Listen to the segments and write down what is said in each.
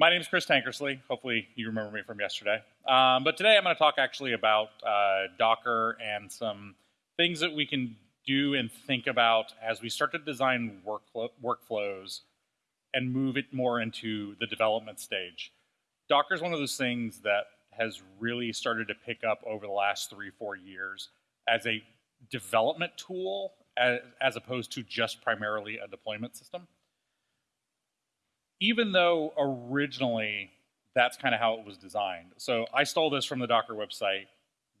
My name is Chris Tankersley. Hopefully you remember me from yesterday. Um, but today I'm going to talk actually about uh, Docker and some things that we can do and think about as we start to design workflows and move it more into the development stage. Docker is one of those things that has really started to pick up over the last three, four years as a development tool as, as opposed to just primarily a deployment system even though originally that's kind of how it was designed. So I stole this from the Docker website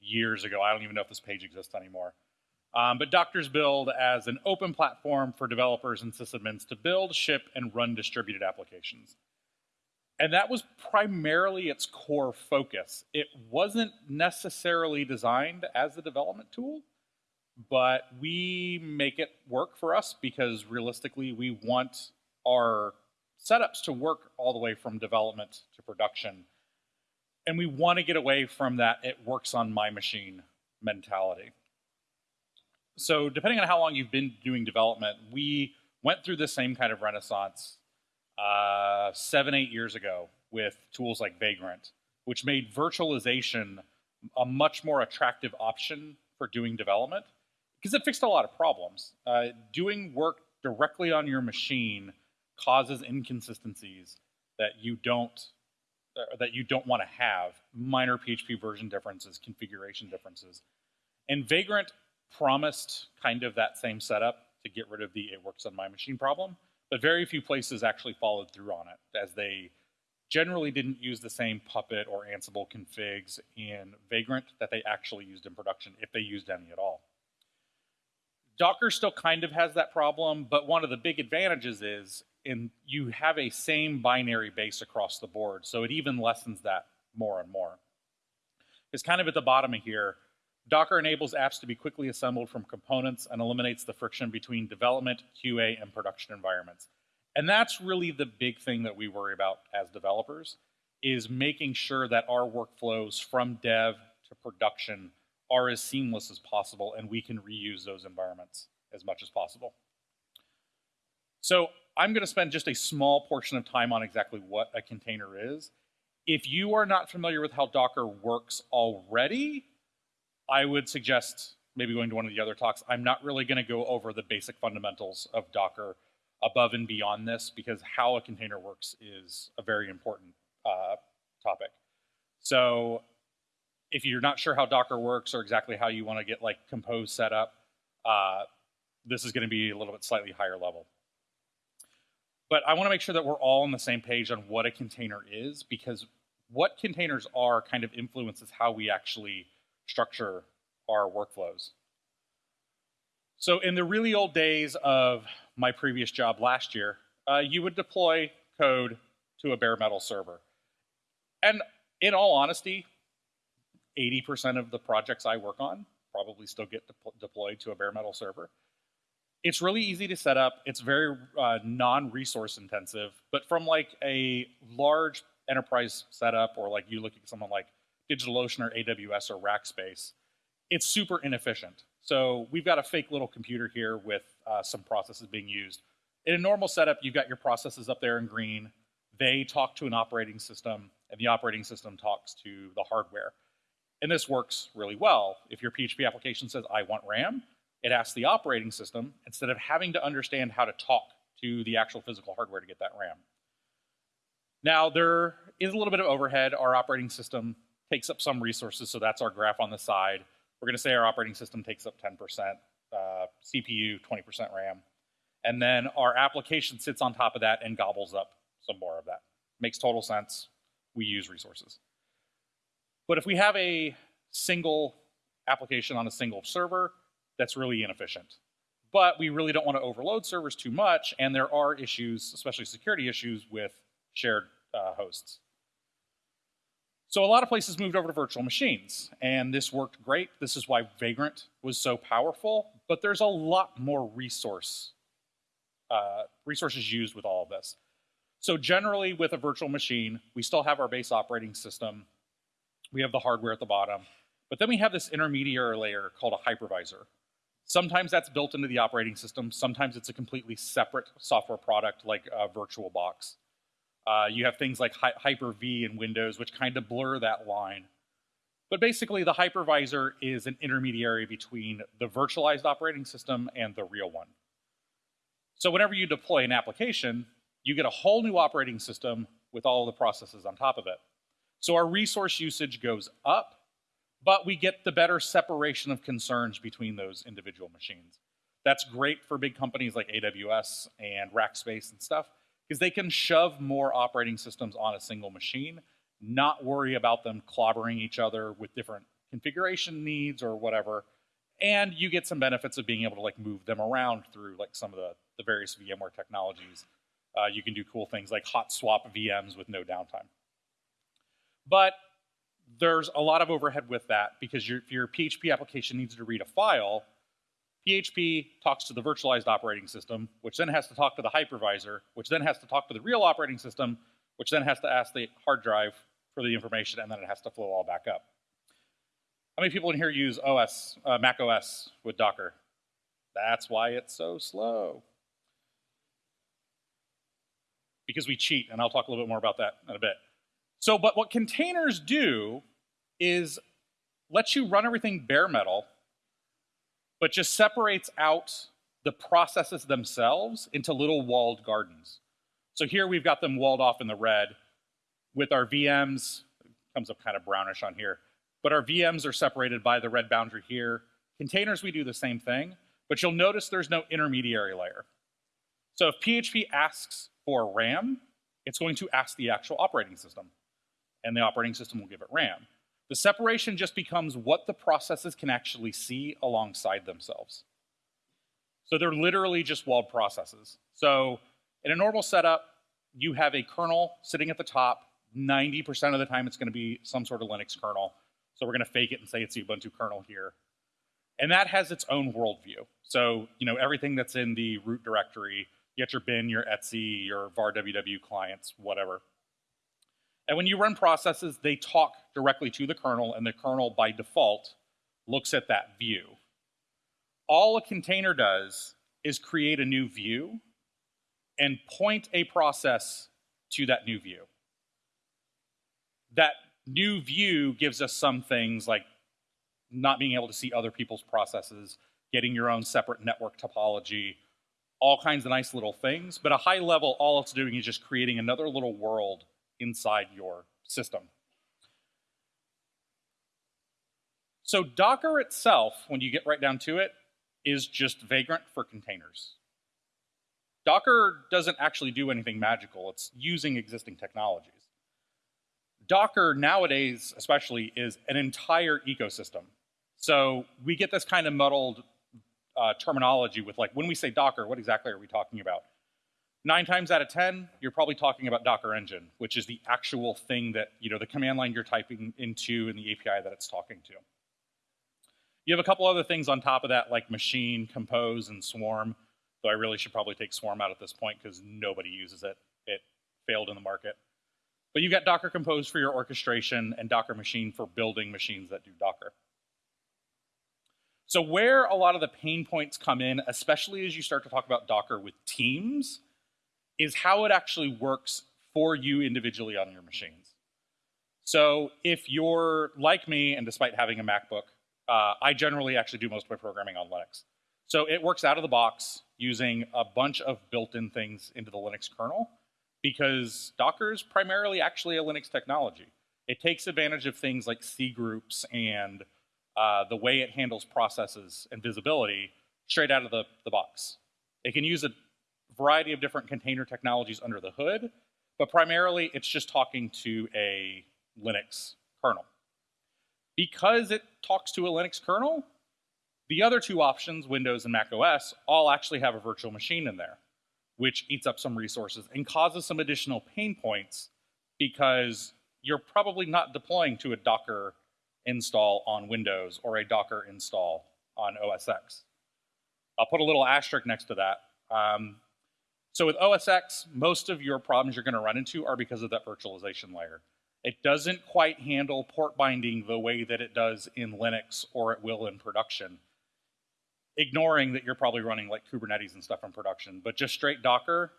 years ago. I don't even know if this page exists anymore. Um, but Docker's build as an open platform for developers and sysadmins to build, ship, and run distributed applications. And that was primarily its core focus. It wasn't necessarily designed as a development tool, but we make it work for us because realistically we want our setups to work all the way from development to production. And we want to get away from that it works on my machine mentality. So depending on how long you've been doing development, we went through the same kind of renaissance uh, seven, eight years ago with tools like Vagrant, which made virtualization a much more attractive option for doing development because it fixed a lot of problems. Uh, doing work directly on your machine causes inconsistencies that you don't that you don't want to have, minor PHP version differences, configuration differences. And Vagrant promised kind of that same setup to get rid of the it works on my machine problem, but very few places actually followed through on it as they generally didn't use the same Puppet or Ansible configs in Vagrant that they actually used in production, if they used any at all. Docker still kind of has that problem, but one of the big advantages is and you have a same binary base across the board. So it even lessens that more and more. It's kind of at the bottom of here. Docker enables apps to be quickly assembled from components and eliminates the friction between development, QA, and production environments. And that's really the big thing that we worry about as developers is making sure that our workflows from dev to production are as seamless as possible and we can reuse those environments as much as possible. So I'm going to spend just a small portion of time on exactly what a container is. If you are not familiar with how Docker works already, I would suggest maybe going to one of the other talks. I'm not really going to go over the basic fundamentals of Docker above and beyond this because how a container works is a very important uh, topic. So if you're not sure how Docker works or exactly how you want to get like compose set up, uh, this is going to be a little bit slightly higher level. But I want to make sure that we're all on the same page on what a container is because what containers are kind of influences how we actually structure our workflows. So in the really old days of my previous job last year, uh, you would deploy code to a bare metal server. And in all honesty, 80% of the projects I work on probably still get de deployed to a bare metal server. It's really easy to set up. It's very uh, non-resource intensive, but from like a large enterprise setup or like you look at someone like DigitalOcean or AWS or Rackspace, it's super inefficient. So we've got a fake little computer here with uh, some processes being used. In a normal setup, you've got your processes up there in green. They talk to an operating system, and the operating system talks to the hardware. And this works really well. If your PHP application says, I want RAM, it asks the operating system instead of having to understand how to talk to the actual physical hardware to get that RAM. Now, there is a little bit of overhead. Our operating system takes up some resources, so that's our graph on the side. We're going to say our operating system takes up 10%, uh, CPU 20% RAM. And then our application sits on top of that and gobbles up some more of that. Makes total sense. We use resources. But if we have a single application on a single server, that's really inefficient. But we really don't want to overload servers too much, and there are issues, especially security issues, with shared uh, hosts. So a lot of places moved over to virtual machines, and this worked great. This is why Vagrant was so powerful, but there's a lot more resource uh, resources used with all of this. So generally with a virtual machine, we still have our base operating system. We have the hardware at the bottom, but then we have this intermediary layer called a hypervisor. Sometimes that's built into the operating system. Sometimes it's a completely separate software product like VirtualBox. Uh, you have things like Hyper-V in Windows, which kind of blur that line. But basically, the hypervisor is an intermediary between the virtualized operating system and the real one. So whenever you deploy an application, you get a whole new operating system with all the processes on top of it. So our resource usage goes up, but we get the better separation of concerns between those individual machines. That's great for big companies like AWS and Rackspace and stuff, because they can shove more operating systems on a single machine, not worry about them clobbering each other with different configuration needs or whatever, and you get some benefits of being able to like move them around through like some of the, the various VMware technologies. Uh, you can do cool things like hot swap VMs with no downtime. But there's a lot of overhead with that because your, if your PHP application needs to read a file, PHP talks to the virtualized operating system, which then has to talk to the hypervisor, which then has to talk to the real operating system, which then has to ask the hard drive for the information, and then it has to flow all back up. How many people in here use OS, uh, Mac OS with Docker? That's why it's so slow. Because we cheat, and I'll talk a little bit more about that in a bit. So, but what containers do is let you run everything bare metal, but just separates out the processes themselves into little walled gardens. So here we've got them walled off in the red with our VMs, comes up kind of brownish on here, but our VMs are separated by the red boundary here. Containers, we do the same thing, but you'll notice there's no intermediary layer. So if PHP asks for RAM, it's going to ask the actual operating system, and the operating system will give it RAM. The separation just becomes what the processes can actually see alongside themselves. So they're literally just walled processes. So in a normal setup, you have a kernel sitting at the top. 90% of the time, it's going to be some sort of Linux kernel. So we're going to fake it and say it's the Ubuntu kernel here. And that has its own worldview. So, you know, everything that's in the root directory, you get your bin, your etc, your var ww clients, whatever. And when you run processes, they talk directly to the kernel, and the kernel, by default, looks at that view. All a container does is create a new view and point a process to that new view. That new view gives us some things like not being able to see other people's processes, getting your own separate network topology, all kinds of nice little things. But a high level, all it's doing is just creating another little world inside your system. So Docker itself, when you get right down to it, is just Vagrant for containers. Docker doesn't actually do anything magical. It's using existing technologies. Docker nowadays, especially, is an entire ecosystem. So we get this kind of muddled uh, terminology with like, when we say Docker, what exactly are we talking about? Nine times out of 10, you're probably talking about Docker Engine, which is the actual thing that, you know, the command line you're typing into and the API that it's talking to. You have a couple other things on top of that, like Machine, Compose, and Swarm, though I really should probably take Swarm out at this point because nobody uses it. It failed in the market. But you've got Docker Compose for your orchestration and Docker Machine for building machines that do Docker. So where a lot of the pain points come in, especially as you start to talk about Docker with teams, is how it actually works for you individually on your machines. So if you're like me, and despite having a MacBook, uh, I generally actually do most of my programming on Linux. So it works out of the box using a bunch of built-in things into the Linux kernel because Docker is primarily actually a Linux technology. It takes advantage of things like cgroups and uh, the way it handles processes and visibility straight out of the, the box. It can use a variety of different container technologies under the hood, but primarily it's just talking to a Linux kernel. Because it talks to a Linux kernel, the other two options, Windows and Mac OS, all actually have a virtual machine in there, which eats up some resources and causes some additional pain points because you're probably not deploying to a Docker install on Windows or a Docker install on OS X. I'll put a little asterisk next to that. Um, so with OS X, most of your problems you're going to run into are because of that virtualization layer. It doesn't quite handle port binding the way that it does in Linux or it will in production. Ignoring that you're probably running like Kubernetes and stuff in production, but just straight Docker,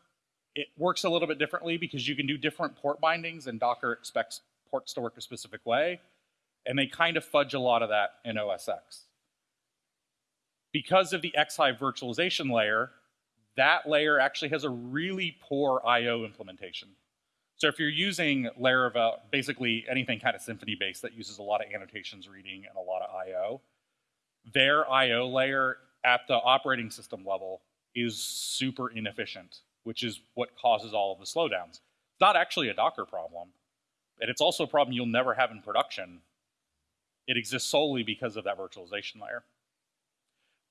It works a little bit differently because you can do different port bindings, and Docker expects ports to work a specific way, and they kind of fudge a lot of that in OS X. Because of the xhyve virtualization layer, that layer actually has a really poor I.O. implementation. So if you're using Laravel, basically anything kind of Symfony based that uses a lot of annotations reading and a lot of I.O., their I.O. layer at the operating system level is super inefficient, which is what causes all of the slowdowns. It's not actually a Docker problem, and it's also a problem you'll never have in production. It exists solely because of that virtualization layer.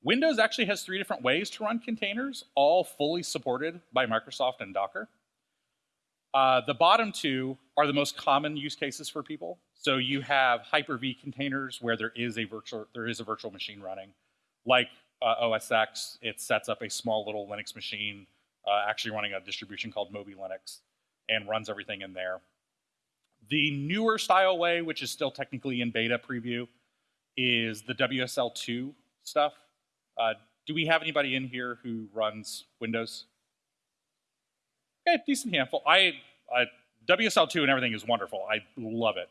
Windows actually has three different ways to run containers, all fully supported by Microsoft and Docker. Uh, the bottom two are the most common use cases for people. So you have Hyper-V containers where there is a virtual there is a virtual machine running, like uh, OS X. It sets up a small little Linux machine, uh, actually running a distribution called Moby Linux, and runs everything in there. The newer style way, which is still technically in beta preview, is the WSL2 stuff. Uh, do we have anybody in here who runs Windows? Okay, decent handful. I, I WSL2 and everything is wonderful. I love it.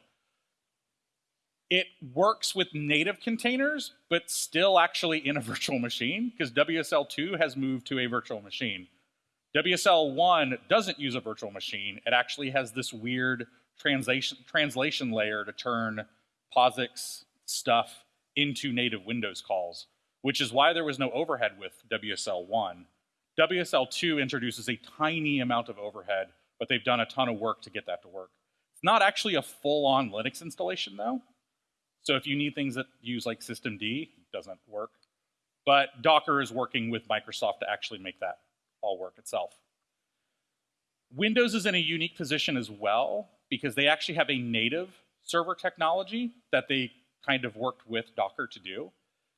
It works with native containers, but still actually in a virtual machine because WSL2 has moved to a virtual machine. WSL1 doesn't use a virtual machine. It actually has this weird translation, translation layer to turn POSIX stuff into native Windows calls which is why there was no overhead with WSL1. WSL2 introduces a tiny amount of overhead, but they've done a ton of work to get that to work. It's not actually a full-on Linux installation though. So if you need things that use like systemd, it doesn't work. But Docker is working with Microsoft to actually make that all work itself. Windows is in a unique position as well because they actually have a native server technology that they kind of worked with Docker to do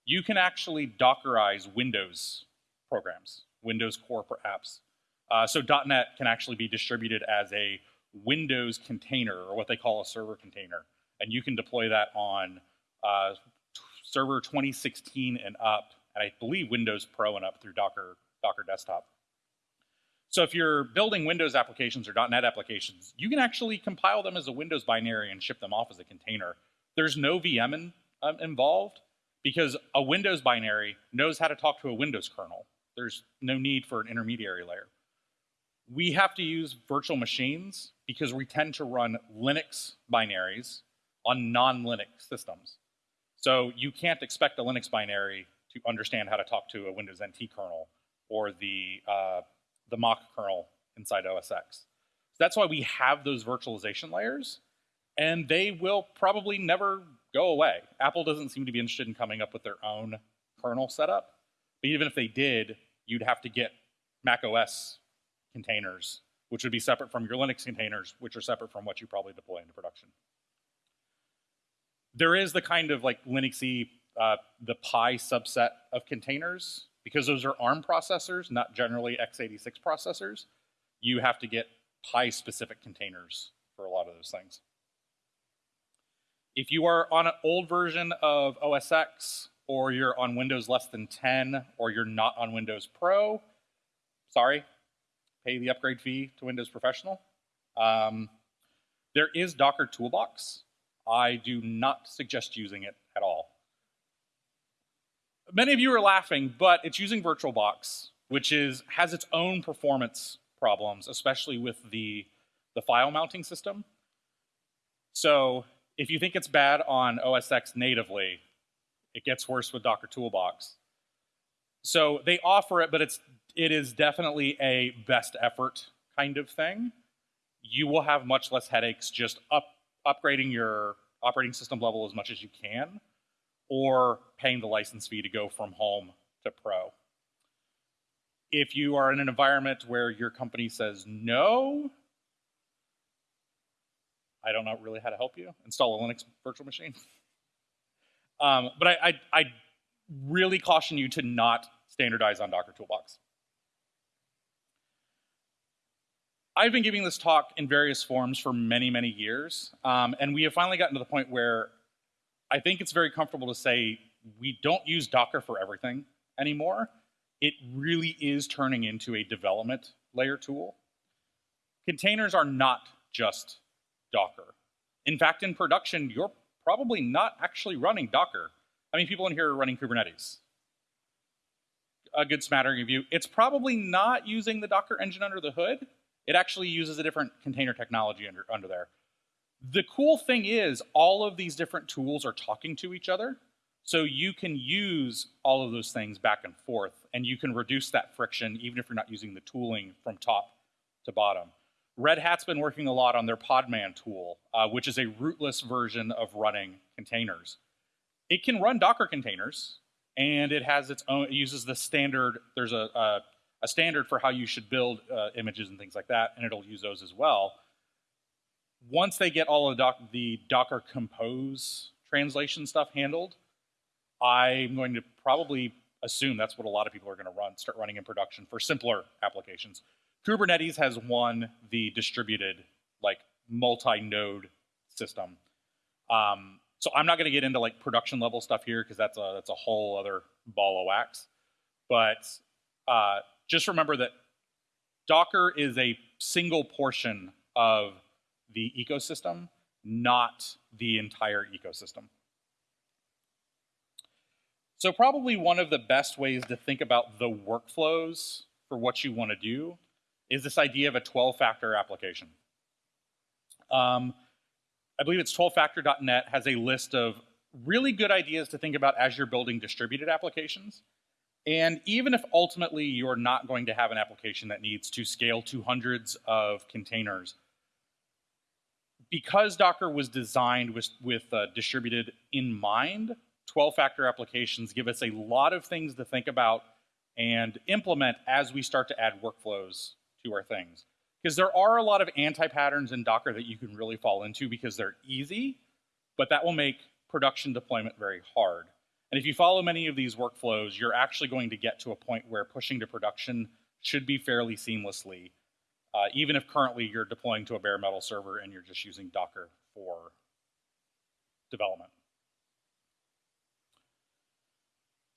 you can actually Dockerize Windows programs, Windows core apps. Uh, so .NET can actually be distributed as a Windows container, or what they call a server container. And you can deploy that on uh, server 2016 and up, and I believe Windows Pro and up through Docker, Docker Desktop. So if you're building Windows applications or .NET applications, you can actually compile them as a Windows binary and ship them off as a container. There's no VM in, um, involved, because a Windows binary knows how to talk to a Windows kernel. There's no need for an intermediary layer. We have to use virtual machines because we tend to run Linux binaries on non-Linux systems. So you can't expect a Linux binary to understand how to talk to a Windows NT kernel or the, uh, the Mach kernel inside OS X. So that's why we have those virtualization layers, and they will probably never go away. Apple doesn't seem to be interested in coming up with their own kernel setup. But even if they did, you'd have to get Mac OS containers, which would be separate from your Linux containers, which are separate from what you probably deploy into production. There is the kind of like Linuxy, uh, the Pi subset of containers, because those are ARM processors, not generally x86 processors. You have to get Pi specific containers for a lot of those things. If you are on an old version of OS X, or you're on Windows less than 10, or you're not on Windows Pro, sorry, pay the upgrade fee to Windows Professional. Um, there is Docker Toolbox. I do not suggest using it at all. Many of you are laughing, but it's using VirtualBox, which is has its own performance problems, especially with the, the file mounting system. So if you think it's bad on OS X natively, it gets worse with Docker Toolbox. So they offer it, but it's it is definitely a best effort kind of thing. You will have much less headaches just up upgrading your operating system level as much as you can, or paying the license fee to go from home to pro. If you are in an environment where your company says no, I don't know really how to help you. Install a Linux virtual machine. um, but I, I, I really caution you to not standardize on Docker Toolbox. I've been giving this talk in various forms for many, many years, um, and we have finally gotten to the point where I think it's very comfortable to say we don't use Docker for everything anymore. It really is turning into a development layer tool. containers are not just Docker. In fact, in production, you're probably not actually running Docker. How many people in here are running Kubernetes? A good smattering of you. It's probably not using the Docker engine under the hood. It actually uses a different container technology under, under there. The cool thing is all of these different tools are talking to each other. So you can use all of those things back and forth, and you can reduce that friction even if you're not using the tooling from top to bottom. Red Hat's been working a lot on their Podman tool, uh, which is a rootless version of running containers. It can run Docker containers, and it has its own, it uses the standard, there's a, a, a standard for how you should build uh, images and things like that, and it'll use those as well. Once they get all of the, doc, the Docker Compose translation stuff handled, I'm going to probably assume that's what a lot of people are going to run, start running in production for simpler applications. Kubernetes has won the distributed, like multi-node system. Um, so I'm not going to get into like production level stuff here because that's a that's a whole other ball of wax. But uh, just remember that Docker is a single portion of the ecosystem, not the entire ecosystem. So probably one of the best ways to think about the workflows for what you want to do is this idea of a 12-factor application. Um, I believe it's 12factor.net has a list of really good ideas to think about as you're building distributed applications. And even if ultimately you're not going to have an application that needs to scale to hundreds of containers, because Docker was designed with, with uh, distributed in mind, 12 factor applications give us a lot of things to think about and implement as we start to add workflows to our things. Because there are a lot of anti-patterns in Docker that you can really fall into because they're easy, but that will make production deployment very hard. And if you follow many of these workflows, you're actually going to get to a point where pushing to production should be fairly seamlessly, uh, even if currently you're deploying to a bare metal server and you're just using Docker for development.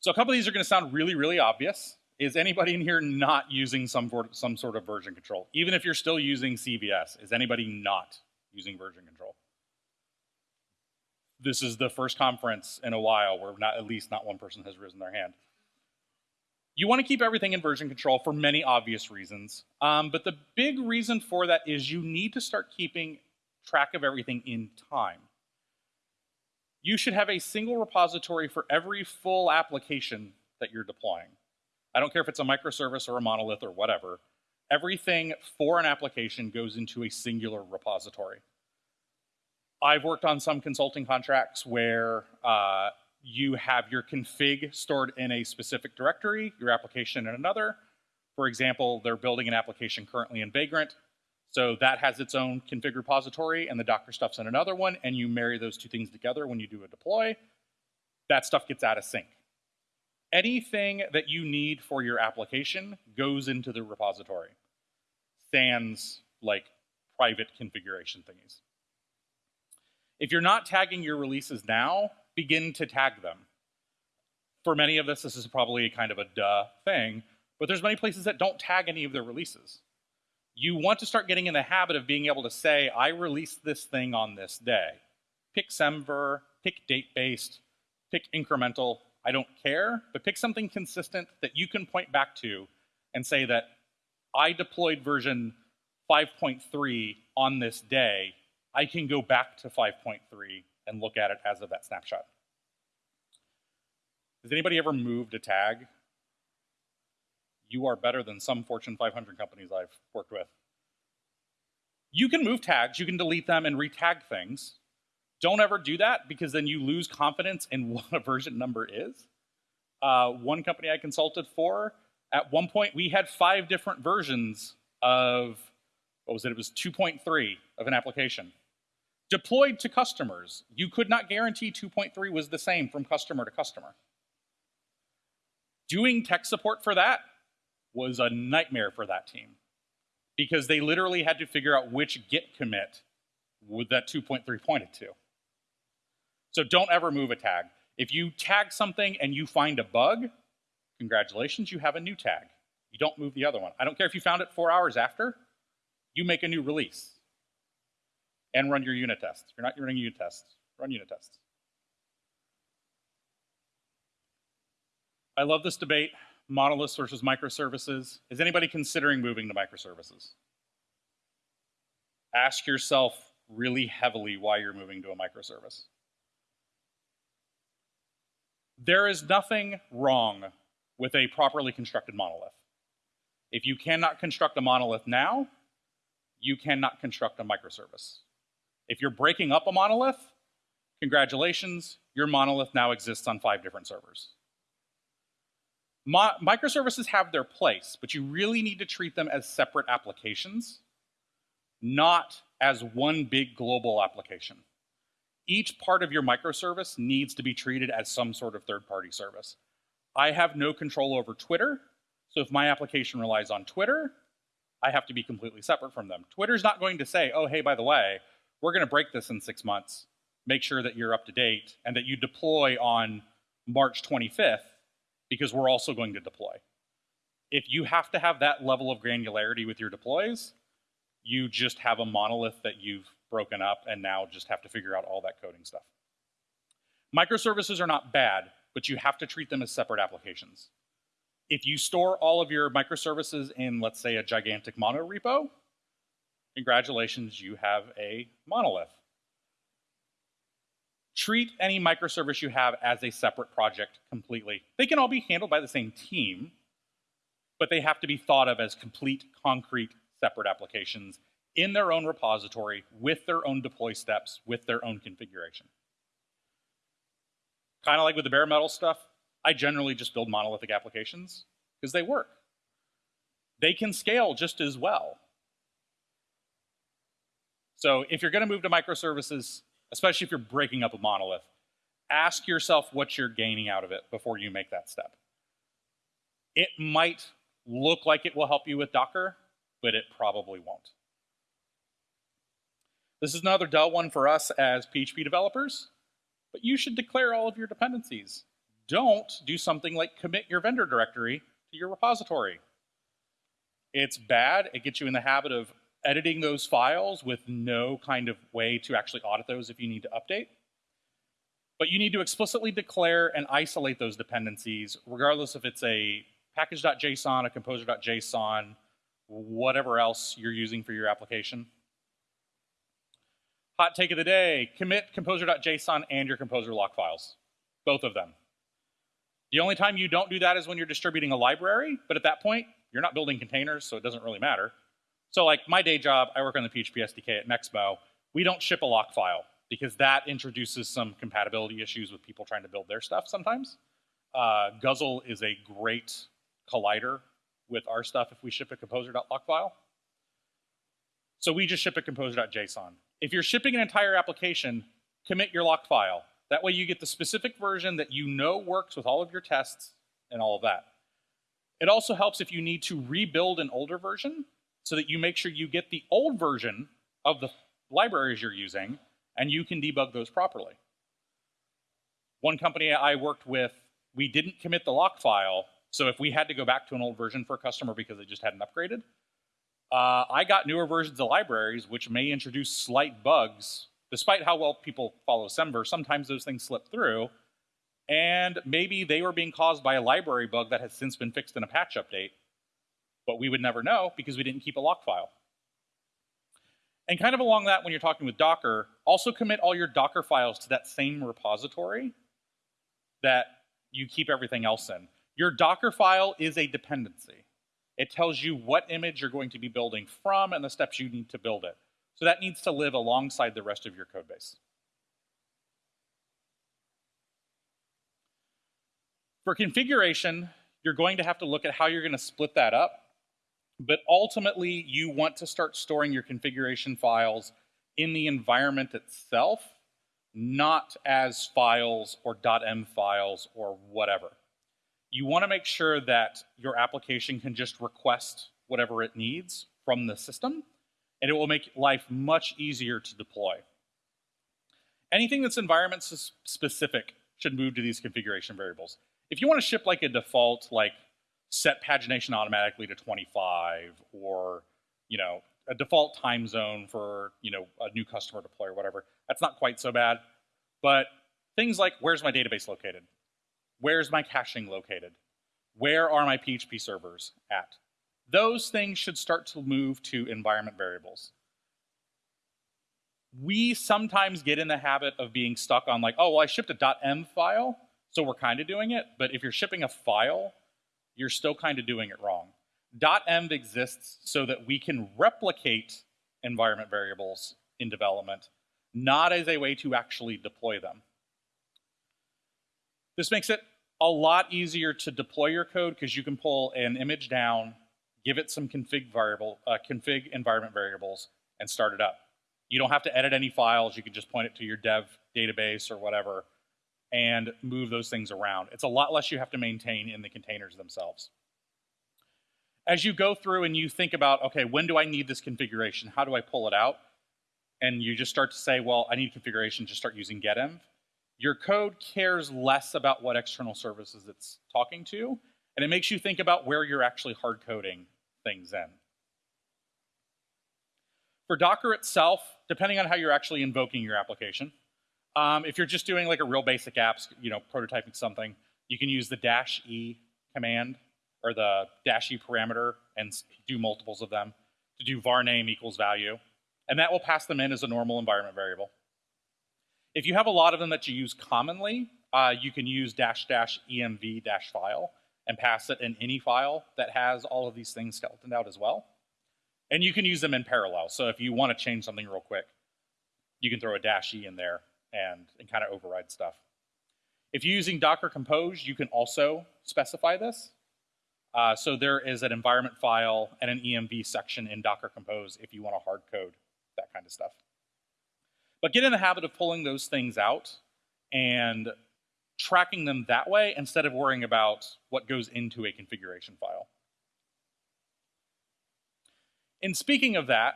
So a couple of these are going to sound really, really obvious. Is anybody in here not using some, some sort of version control? Even if you're still using CVS, is anybody not using version control? This is the first conference in a while where not, at least not one person has risen their hand. You want to keep everything in version control for many obvious reasons, um, but the big reason for that is you need to start keeping track of everything in time you should have a single repository for every full application that you're deploying. I don't care if it's a microservice or a monolith or whatever. Everything for an application goes into a singular repository. I've worked on some consulting contracts where uh, you have your config stored in a specific directory, your application in another. For example, they're building an application currently in Vagrant. So that has its own config repository and the Docker stuff's in another one, and you marry those two things together when you do a deploy. That stuff gets out of sync. Anything that you need for your application goes into the repository, sans like private configuration thingies. If you're not tagging your releases now, begin to tag them. For many of us, this is probably kind of a duh thing, but there's many places that don't tag any of their releases you want to start getting in the habit of being able to say, I released this thing on this day. Pick semver, pick date-based, pick incremental, I don't care, but pick something consistent that you can point back to and say that I deployed version 5.3 on this day. I can go back to 5.3 and look at it as of that snapshot. Has anybody ever moved a tag you are better than some Fortune 500 companies I've worked with. You can move tags, you can delete them and retag things. Don't ever do that because then you lose confidence in what a version number is. Uh, one company I consulted for, at one point we had five different versions of, what was it? It was 2.3 of an application. Deployed to customers, you could not guarantee 2.3 was the same from customer to customer. Doing tech support for that was a nightmare for that team because they literally had to figure out which git commit would that 2.3 pointed to. So don't ever move a tag. If you tag something and you find a bug, congratulations, you have a new tag. You don't move the other one. I don't care if you found it four hours after, you make a new release and run your unit tests. If you're not running unit tests, run unit tests. I love this debate, monoliths versus microservices. Is anybody considering moving to microservices? Ask yourself really heavily why you're moving to a microservice. There is nothing wrong with a properly constructed monolith. If you cannot construct a monolith now, you cannot construct a microservice. If you're breaking up a monolith, congratulations, your monolith now exists on five different servers. Mo microservices have their place, but you really need to treat them as separate applications, not as one big global application. Each part of your microservice needs to be treated as some sort of third-party service. I have no control over Twitter, so if my application relies on Twitter, I have to be completely separate from them. Twitter's not going to say, oh, hey, by the way, we're going to break this in six months, make sure that you're up to date, and that you deploy on March 25th, because we're also going to deploy. If you have to have that level of granularity with your deploys, you just have a monolith that you've broken up and now just have to figure out all that coding stuff. Microservices are not bad, but you have to treat them as separate applications. If you store all of your microservices in, let's say, a gigantic mono repo, congratulations, you have a monolith. Treat any microservice you have as a separate project completely. They can all be handled by the same team, but they have to be thought of as complete, concrete, separate applications in their own repository with their own deploy steps, with their own configuration. Kind of like with the bare metal stuff, I generally just build monolithic applications because they work. They can scale just as well. So if you're going to move to microservices, especially if you're breaking up a monolith, ask yourself what you're gaining out of it before you make that step. It might look like it will help you with Docker, but it probably won't. This is another dull one for us as PHP developers, but you should declare all of your dependencies. Don't do something like commit your vendor directory to your repository. It's bad. It gets you in the habit of editing those files with no kind of way to actually audit those if you need to update. But you need to explicitly declare and isolate those dependencies, regardless if it's a package.json, a composer.json, whatever else you're using for your application. Hot take of the day, commit composer.json and your composer lock files, both of them. The only time you don't do that is when you're distributing a library, but at that point, you're not building containers, so it doesn't really matter. So like my day job, I work on the PHP SDK at Nexmo. We don't ship a lock file because that introduces some compatibility issues with people trying to build their stuff sometimes. Uh, Guzzle is a great collider with our stuff if we ship a composer.lock file. So we just ship a composer.json. If you're shipping an entire application, commit your lock file. That way you get the specific version that you know works with all of your tests and all of that. It also helps if you need to rebuild an older version so that you make sure you get the old version of the libraries you're using and you can debug those properly. One company I worked with, we didn't commit the lock file, so if we had to go back to an old version for a customer because they just hadn't upgraded, uh, I got newer versions of libraries which may introduce slight bugs. Despite how well people follow Semver, sometimes those things slip through, and maybe they were being caused by a library bug that has since been fixed in a patch update, but we would never know because we didn't keep a lock file. And kind of along that, when you're talking with Docker, also commit all your Docker files to that same repository that you keep everything else in. Your Docker file is a dependency. It tells you what image you're going to be building from and the steps you need to build it. So that needs to live alongside the rest of your code base. For configuration, you're going to have to look at how you're going to split that up but ultimately, you want to start storing your configuration files in the environment itself, not as files or .env files or whatever. You want to make sure that your application can just request whatever it needs from the system, and it will make life much easier to deploy. Anything that's environment specific should move to these configuration variables. If you want to ship like a default, like set pagination automatically to 25 or you know a default time zone for you know a new customer deploy or whatever. That's not quite so bad. But things like where's my database located? Where's my caching located? Where are my PHP servers at? Those things should start to move to environment variables. We sometimes get in the habit of being stuck on like, oh, well, I shipped a .env file, so we're kind of doing it. But if you're shipping a file, you're still kind of doing it wrong. .env exists so that we can replicate environment variables in development, not as a way to actually deploy them. This makes it a lot easier to deploy your code because you can pull an image down, give it some config variable, uh, config environment variables, and start it up. You don't have to edit any files. You can just point it to your dev database or whatever and move those things around. It's a lot less you have to maintain in the containers themselves. As you go through and you think about, okay, when do I need this configuration? How do I pull it out? And you just start to say, well, I need configuration, just start using getenv. Your code cares less about what external services it's talking to, and it makes you think about where you're actually hard coding things in. For Docker itself, depending on how you're actually invoking your application, um, if you're just doing like a real basic apps, you know, prototyping something, you can use the dash e command or the dash e parameter and do multiples of them to do var name equals value. And that will pass them in as a normal environment variable. If you have a lot of them that you use commonly, uh, you can use dash dash env dash file and pass it in any file that has all of these things skeletoned out as well. And you can use them in parallel. So if you want to change something real quick, you can throw a dash e in there and, and kind of override stuff. If you're using Docker Compose, you can also specify this. Uh, so there is an environment file and an env section in Docker Compose if you want to hard code that kind of stuff. But get in the habit of pulling those things out and tracking them that way instead of worrying about what goes into a configuration file. In speaking of that,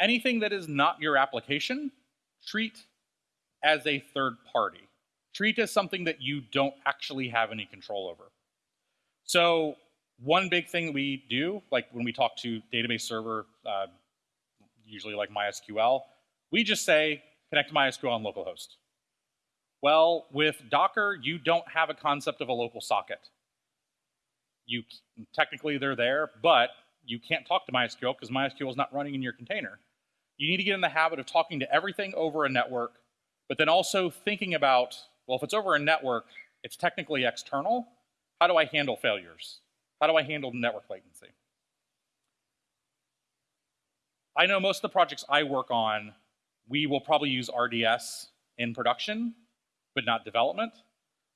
anything that is not your application, treat as a third party. Treat as something that you don't actually have any control over. So one big thing that we do, like when we talk to database server, uh, usually like MySQL, we just say, connect to MySQL on localhost. Well, with Docker, you don't have a concept of a local socket. You technically they're there, but you can't talk to MySQL because MySQL is not running in your container. You need to get in the habit of talking to everything over a network, but then also thinking about, well, if it's over a network, it's technically external. How do I handle failures? How do I handle network latency? I know most of the projects I work on we will probably use RDS in production, but not development.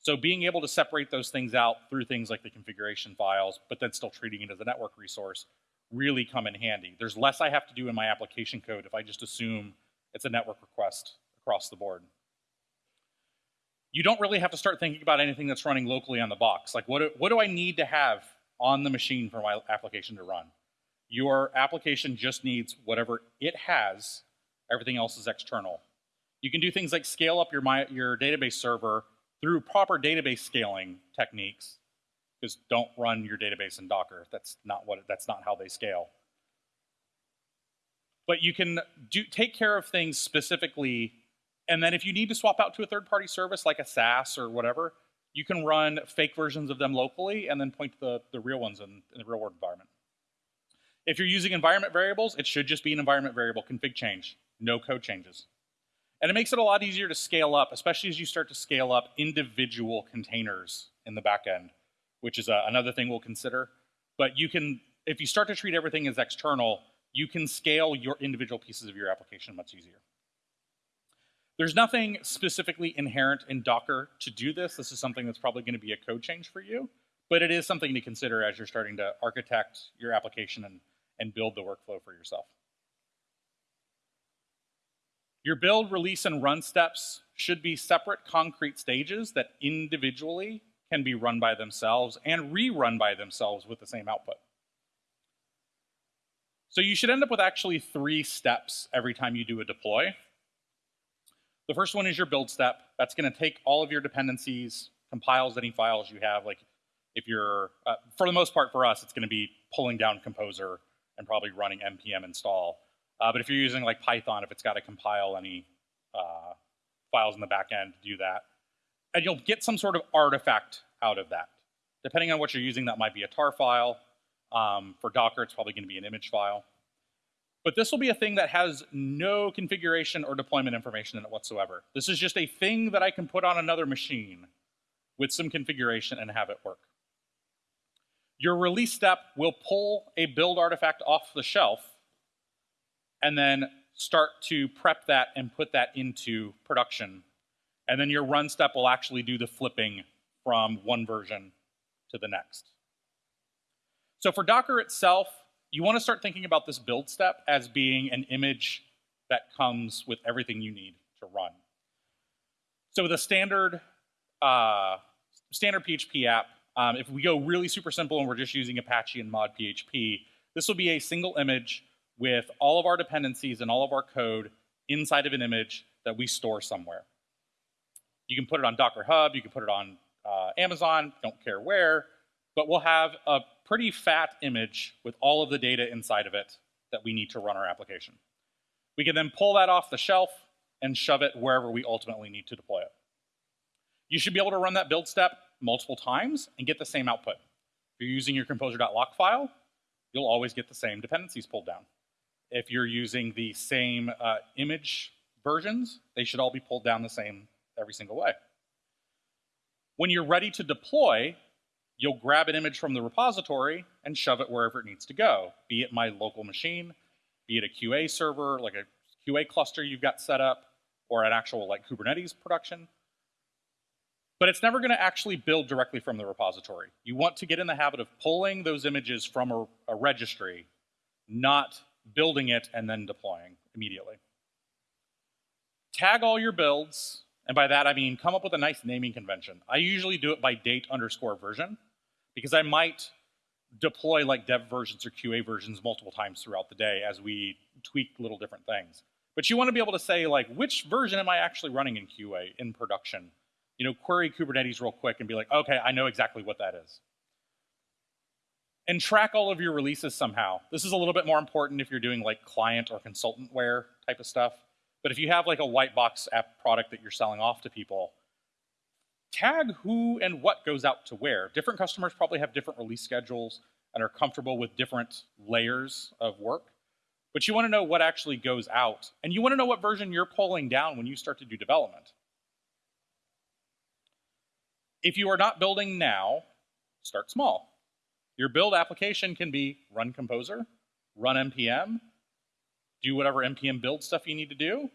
So being able to separate those things out through things like the configuration files, but then still treating it as a network resource, really come in handy. There's less I have to do in my application code if I just assume it's a network request across the board. You don't really have to start thinking about anything that's running locally on the box. Like what do, what do I need to have on the machine for my application to run? Your application just needs whatever it has Everything else is external. You can do things like scale up your, my, your database server through proper database scaling techniques. Because don't run your database in Docker. That's not what that's not how they scale. But you can do, take care of things specifically, and then if you need to swap out to a third-party service like a SaaS or whatever, you can run fake versions of them locally and then point to the, the real ones in, in the real-world environment. If you're using environment variables, it should just be an environment variable config change no code changes. And it makes it a lot easier to scale up, especially as you start to scale up individual containers in the back end, which is a, uh, another thing we'll consider. But you can, if you start to treat everything as external, you can scale your individual pieces of your application much easier. There's nothing specifically inherent in Docker to do this. This is something that's probably going to be a code change for you, but it is something to consider as you're starting to architect your application and, and build the workflow for yourself. Your build, release, and run steps should be separate concrete stages that individually can be run by themselves and rerun by themselves with the same output. So you should end up with actually three steps every time you do a deploy. The first one is your build step. That's going to take all of your dependencies, compiles any files you have. Like if you're, uh, for the most part for us, it's going to be pulling down Composer and probably running npm install Uh, but if you're using like Python, if it's got to compile any uh, files in the back end, do that. And you'll get some sort of artifact out of that. Depending on what you're using, that might be a tar file. Um, for Docker, it's probably going to be an image file. But this will be a thing that has no configuration or deployment information in it whatsoever. This is just a thing that I can put on another machine with some configuration and have it work. Your release step will pull a build artifact off the shelf and then start to prep that and put that into production. And then your run step will actually do the flipping from one version to the next. So for Docker itself, you want to start thinking about this build step as being an image that comes with everything you need to run. So with a standard uh, standard PHP app, um, if we go really super simple and we're just using Apache and mod PHP, this will be a single image with all of our dependencies and all of our code inside of an image that we store somewhere. You can put it on Docker Hub, you can put it on uh, Amazon, don't care where, but we'll have a pretty fat image with all of the data inside of it that we need to run our application. We can then pull that off the shelf and shove it wherever we ultimately need to deploy it. You should be able to run that build step multiple times and get the same output. If you're using your composer.lock file, you'll always get the same dependencies pulled down. If you're using the same uh, image versions, they should all be pulled down the same every single way. When you're ready to deploy, you'll grab an image from the repository and shove it wherever it needs to go, be it my local machine, be it a QA server, like a QA cluster you've got set up, or an actual like Kubernetes production. But it's never going to actually build directly from the repository. You want to get in the habit of pulling those images from a, a registry, not building it and then deploying immediately. Tag all your builds, and by that I mean come up with a nice naming convention. I usually do it by date underscore version, because I might deploy like dev versions or QA versions multiple times throughout the day as we tweak little different things. But you want to be able to say like, which version am I actually running in QA in production? You know, query Kubernetes real quick and be like, okay, I know exactly what that is and track all of your releases somehow. This is a little bit more important if you're doing like client or consultantware type of stuff. But if you have like a white box app product that you're selling off to people, tag who and what goes out to where. Different customers probably have different release schedules and are comfortable with different layers of work. But you want to know what actually goes out. And you want to know what version you're pulling down when you start to do development. If you are not building now, start small. Your build application can be run composer, run npm, do whatever npm build stuff you need to do,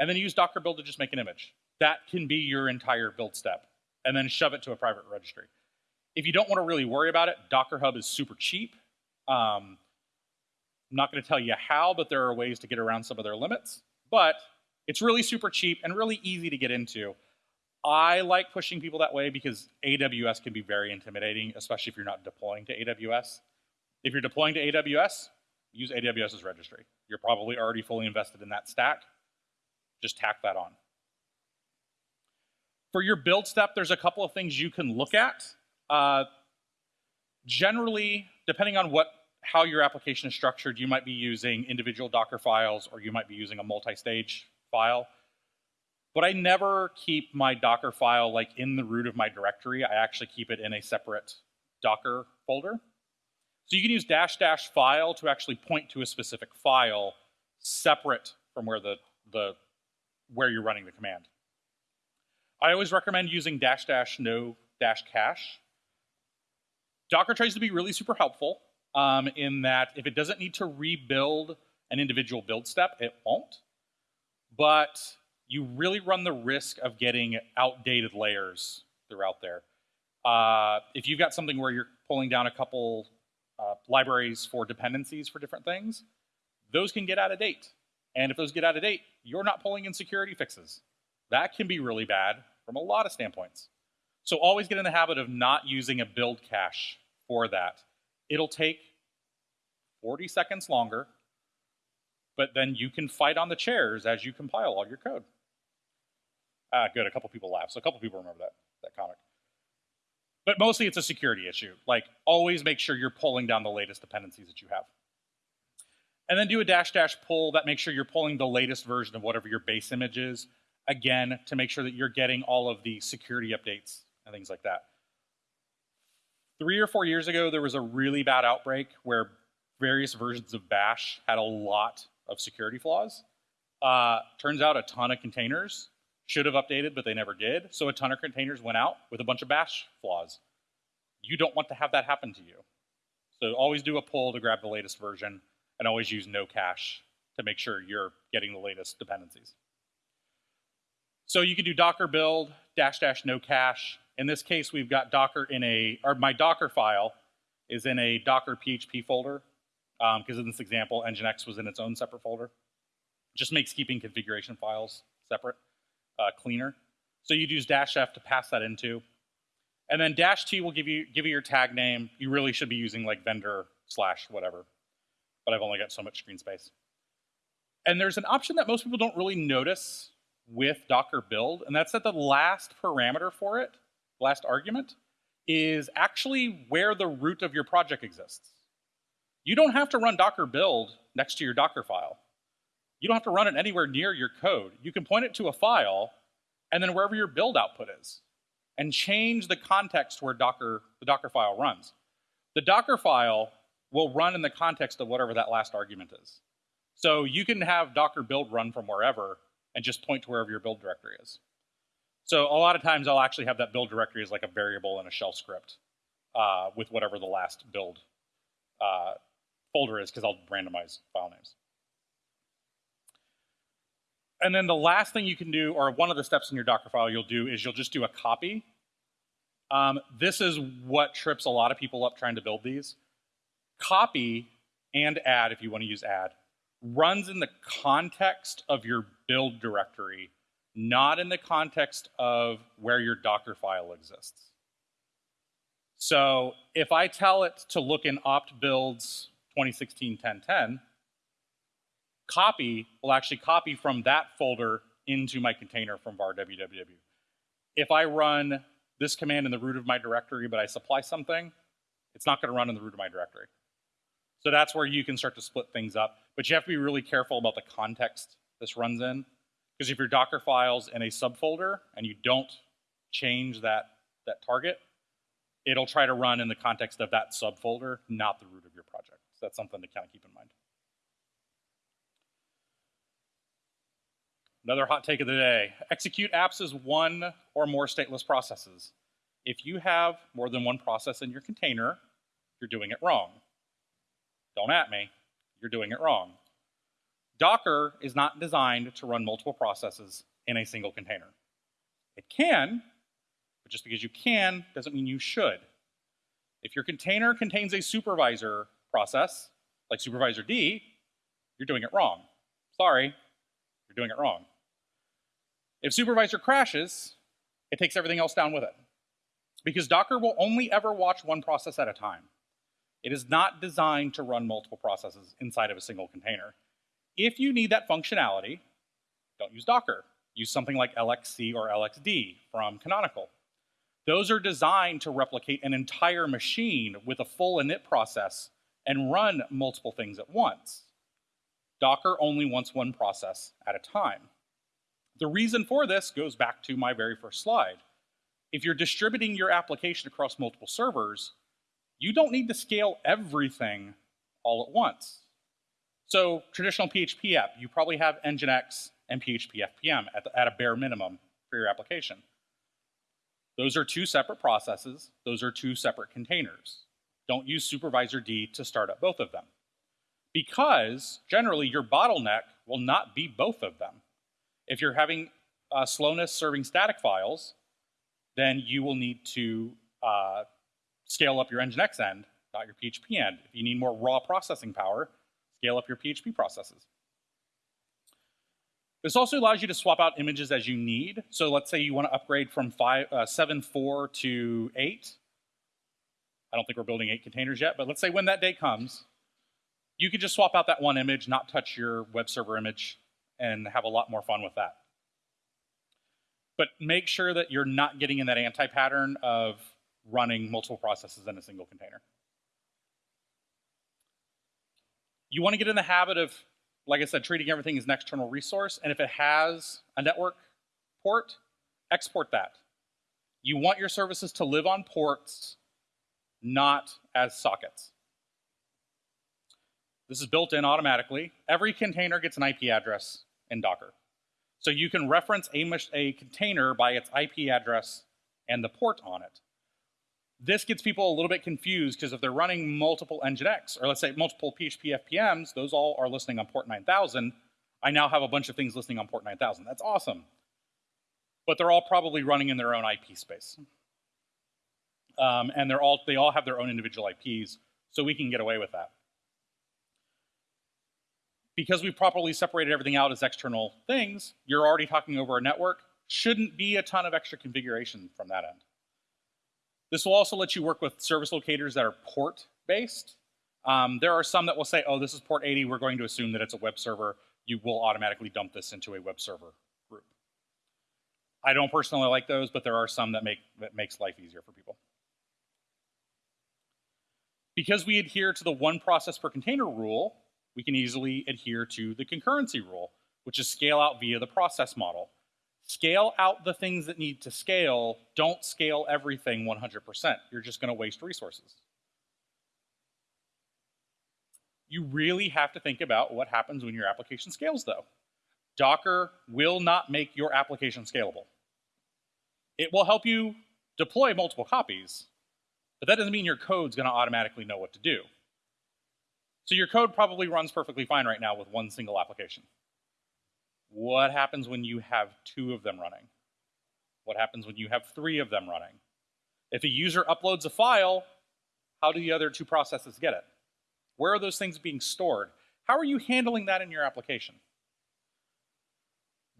and then use docker build to just make an image. That can be your entire build step, and then shove it to a private registry. If you don't want to really worry about it, Docker Hub is super cheap. Um, I'm not going to tell you how, but there are ways to get around some of their limits. But it's really super cheap and really easy to get into. I like pushing people that way because AWS can be very intimidating, especially if you're not deploying to AWS. If you're deploying to AWS, use AWS's registry. You're probably already fully invested in that stack. Just tack that on. For your build step, there's a couple of things you can look at. Uh, generally, depending on what how your application is structured, you might be using individual Docker files or you might be using a multi-stage file. But I never keep my Docker file like in the root of my directory. I actually keep it in a separate Docker folder. So you can use dash dash file to actually point to a specific file separate from where the, the where you're running the command. I always recommend using dash dash no dash cache. Docker tries to be really super helpful um, in that if it doesn't need to rebuild an individual build step, it won't. But you really run the risk of getting outdated layers throughout there. Uh, if you've got something where you're pulling down a couple uh, libraries for dependencies for different things, those can get out of date. And if those get out of date, you're not pulling in security fixes. That can be really bad from a lot of standpoints. So always get in the habit of not using a build cache for that. It'll take 40 seconds longer, but then you can fight on the chairs as you compile all your code. Ah, good. A couple people laughed. So a couple people remember that, that comic. But mostly it's a security issue. Like, always make sure you're pulling down the latest dependencies that you have. And then do a dash dash pull that makes sure you're pulling the latest version of whatever your base image is, again, to make sure that you're getting all of the security updates and things like that. Three or four years ago, there was a really bad outbreak where various versions of Bash had a lot of security flaws. Uh, turns out a ton of containers should have updated, but they never did. So a ton of containers went out with a bunch of Bash flaws. You don't want to have that happen to you. So always do a pull to grab the latest version and always use no cache to make sure you're getting the latest dependencies. So you can do docker build dash dash no cache. In this case, we've got Docker in a, or my Docker file is in a Docker PHP folder, because um, in this example, Nginx was in its own separate folder. Just makes keeping configuration files separate uh, cleaner. So you'd use dash F to pass that into. And then dash T will give you, give you your tag name. You really should be using like vendor slash whatever, but I've only got so much screen space. And there's an option that most people don't really notice with Docker build, and that's that the last parameter for it, last argument, is actually where the root of your project exists. You don't have to run Docker build next to your Docker file. You don't have to run it anywhere near your code. You can point it to a file, and then wherever your build output is, and change the context where Docker, the Docker file runs. The Docker file will run in the context of whatever that last argument is. So you can have Docker build run from wherever, and just point to wherever your build directory is. So a lot of times I'll actually have that build directory as like a variable in a shell script uh, with whatever the last build uh, folder is because I'll randomize file names. And then the last thing you can do, or one of the steps in your Docker file you'll do, is you'll just do a copy. Um, this is what trips a lot of people up trying to build these. Copy and add, if you want to use add, runs in the context of your build directory, not in the context of where your Docker file exists. So if I tell it to look in opt builds 2016-1010, copy will actually copy from that folder into my container from var www. If I run this command in the root of my directory, but I supply something, it's not going to run in the root of my directory. So that's where you can start to split things up. But you have to be really careful about the context this runs in. Because if your Docker file's in a subfolder and you don't change that, that target, it'll try to run in the context of that subfolder, not the root of your project. So that's something to kind of keep in mind. Another hot take of the day. Execute apps as one or more stateless processes. If you have more than one process in your container, you're doing it wrong. Don't at me, you're doing it wrong. Docker is not designed to run multiple processes in a single container. It can, but just because you can doesn't mean you should. If your container contains a supervisor process, like supervisord, you're doing it wrong. Sorry, you're doing it wrong. If supervisor crashes, it takes everything else down with it. Because Docker will only ever watch one process at a time. It is not designed to run multiple processes inside of a single container. If you need that functionality, don't use Docker. Use something like LXC or LXD from Canonical. Those are designed to replicate an entire machine with a full init process and run multiple things at once. Docker only wants one process at a time. The reason for this goes back to my very first slide. If you're distributing your application across multiple servers, you don't need to scale everything all at once. So traditional PHP app, you probably have Nginx and PHP FPM at, the, at a bare minimum for your application. Those are two separate processes. Those are two separate containers. Don't use supervisord to start up both of them. Because generally your bottleneck will not be both of them. If you're having uh, slowness serving static files, then you will need to uh, scale up your Nginx end, not your PHP end. If you need more raw processing power, scale up your PHP processes. This also allows you to swap out images as you need. So let's say you want to upgrade from five, uh, 7.4 to 8. I don't think we're building 8 containers yet, but let's say when that day comes, you could just swap out that one image, not touch your web server image, and have a lot more fun with that. But make sure that you're not getting in that anti-pattern of running multiple processes in a single container. You want to get in the habit of, like I said, treating everything as an external resource, and if it has a network port, export that. You want your services to live on ports, not as sockets. This is built in automatically. Every container gets an IP address in Docker. So you can reference a, a container by its IP address and the port on it. This gets people a little bit confused because if they're running multiple Nginx, or let's say multiple PHP FPMs, those all are listening on port 9000. I now have a bunch of things listening on port 9000. That's awesome. But they're all probably running in their own IP space. Um, and they're all, they all have their own individual IPs, so we can get away with that. Because we've properly separated everything out as external things, you're already talking over a network, shouldn't be a ton of extra configuration from that end. This will also let you work with service locators that are port-based. Um, there are some that will say, oh, this is port 80, we're going to assume that it's a web server. You will automatically dump this into a web server group. I don't personally like those, but there are some that make that makes life easier for people. Because we adhere to the one process per container rule, we can easily adhere to the concurrency rule, which is scale out via the process model. Scale out the things that need to scale. Don't scale everything 100%. You're just going to waste resources. You really have to think about what happens when your application scales, though. Docker will not make your application scalable. It will help you deploy multiple copies, but that doesn't mean your code's going to automatically know what to do. So your code probably runs perfectly fine right now with one single application. What happens when you have two of them running? What happens when you have three of them running? If a user uploads a file, how do the other two processes get it? Where are those things being stored? How are you handling that in your application?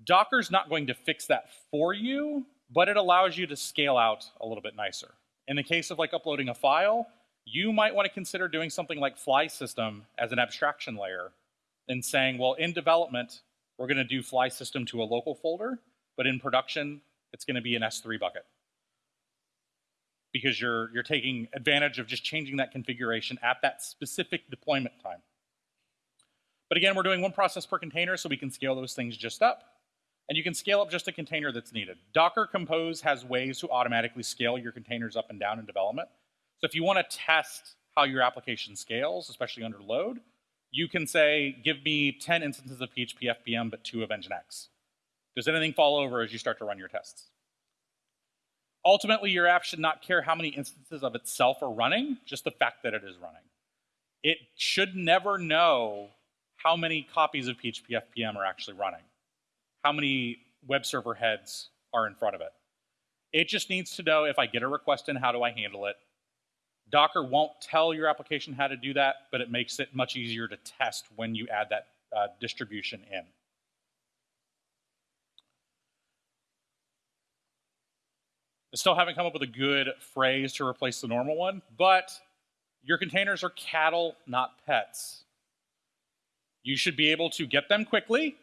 Docker's not going to fix that for you, but it allows you to scale out a little bit nicer. In the case of like uploading a file, you might want to consider doing something like Flysystem as an abstraction layer and saying, well, in development, we're going to do Flysystem to a local folder, but in production, it's going to be an S3 bucket. Because you're, you're taking advantage of just changing that configuration at that specific deployment time. But again, we're doing one process per container, so we can scale those things just up. And you can scale up just a container that's needed. Docker Compose has ways to automatically scale your containers up and down in development. So if you want to test how your application scales, especially under load, you can say, give me 10 instances of PHP FPM, but two of Nginx. Does anything fall over as you start to run your tests? Ultimately, your app should not care how many instances of itself are running, just the fact that it is running. It should never know how many copies of PHP FPM are actually running, how many web server heads are in front of it. It just needs to know if I get a request in, how do I handle it? Docker won't tell your application how to do that, but it makes it much easier to test when you add that uh, distribution in. I still haven't come up with a good phrase to replace the normal one, but your containers are cattle, not pets. You should be able to get them quickly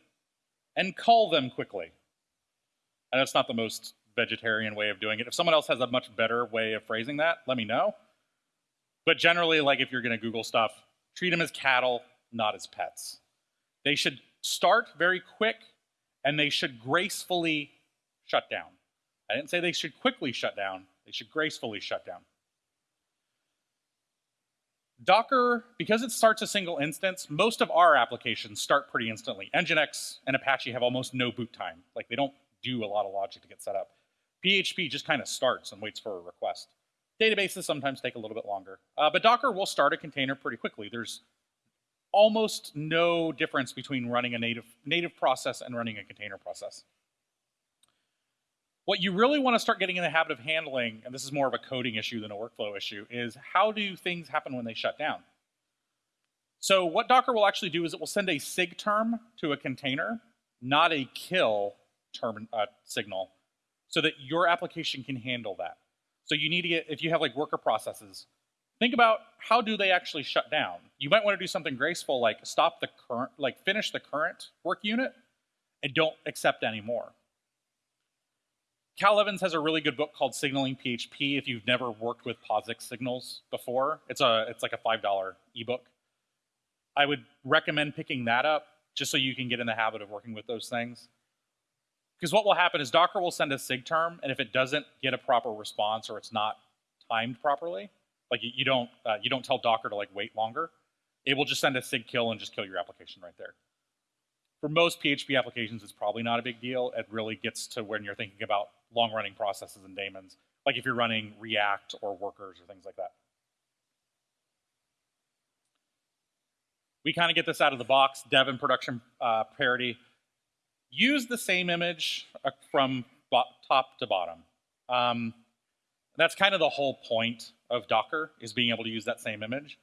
and call them quickly. And that's not the most vegetarian way of doing it. If someone else has a much better way of phrasing that, let me know. But generally, like if you're going to Google stuff, treat them as cattle, not as pets. They should start very quick and they should gracefully shut down. I didn't say they should quickly shut down, they should gracefully shut down. Docker, because it starts a single instance, most of our applications start pretty instantly. Nginx and Apache have almost no boot time. Like they don't do a lot of logic to get set up. PHP just kind of starts and waits for a request. Databases sometimes take a little bit longer. Uh, but Docker will start a container pretty quickly. There's almost no difference between running a native, native process and running a container process. What you really want to start getting in the habit of handling, and this is more of a coding issue than a workflow issue, is how do things happen when they shut down? So what Docker will actually do is it will send a SIGTERM to a container, not a kill term uh, signal, so that your application can handle that. So you need to get, if you have like worker processes, think about how do they actually shut down. You might want to do something graceful like stop the current, like finish the current work unit and don't accept any more. Cal Evans has a really good book called Signaling PHP. If you've never worked with POSIX signals before, it's a it's like a five dollar ebook. I would recommend picking that up just so you can get in the habit of working with those things. Because what will happen is Docker will send a SIGTERM, and if it doesn't get a proper response or it's not timed properly, like you, don't uh, you don't tell Docker to like wait longer, it will just send a SIGKILL and just kill your application right there. For most PHP applications, it's probably not a big deal. It really gets to when you're thinking about long-running processes and daemons, like if you're running React or workers or things like that. We kind of get this out of the box, dev and production uh, parity. Use the same image uh, from top to bottom. Um, that's kind of the whole point of Docker, is being able to use that same image.